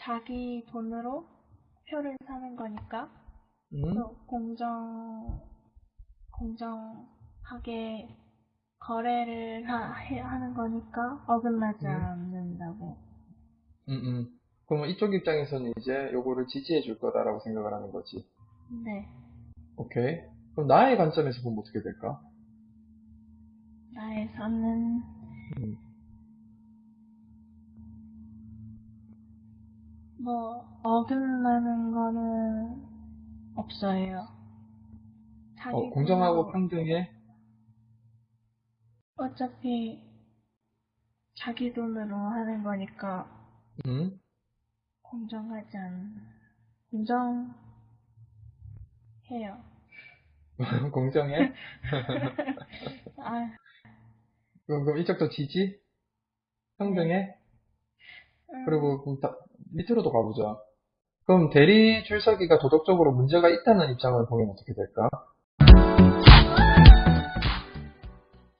자기 돈으로 표를 사는 거니까 음? 또 공정 공정하게 거래를 하, 해- 하는 거니까 어긋나지 음. 않는다고. 음, 음. 그럼 이쪽 입장에서는 이제 요거를 지지해 줄 거다라고 생각을 하는 거지. 네. 오케이. 그럼 나의 관점에서 보면 어떻게 될까? 나에서는 뭐 어긋나는 거는 없어요. 어, 공정하고 평등해? 어차피 자기 돈으로 하는 거니까 음? 공정하지 않 공정해요. 공정해? 아, 그럼, 그럼 이쪽도 지지? 평등해? 음, 그리고 다- 밑으로도 가보자. 그럼 대리 출석이가 도덕적으로 문제가 있다는 입장을 보면 어떻게 될까?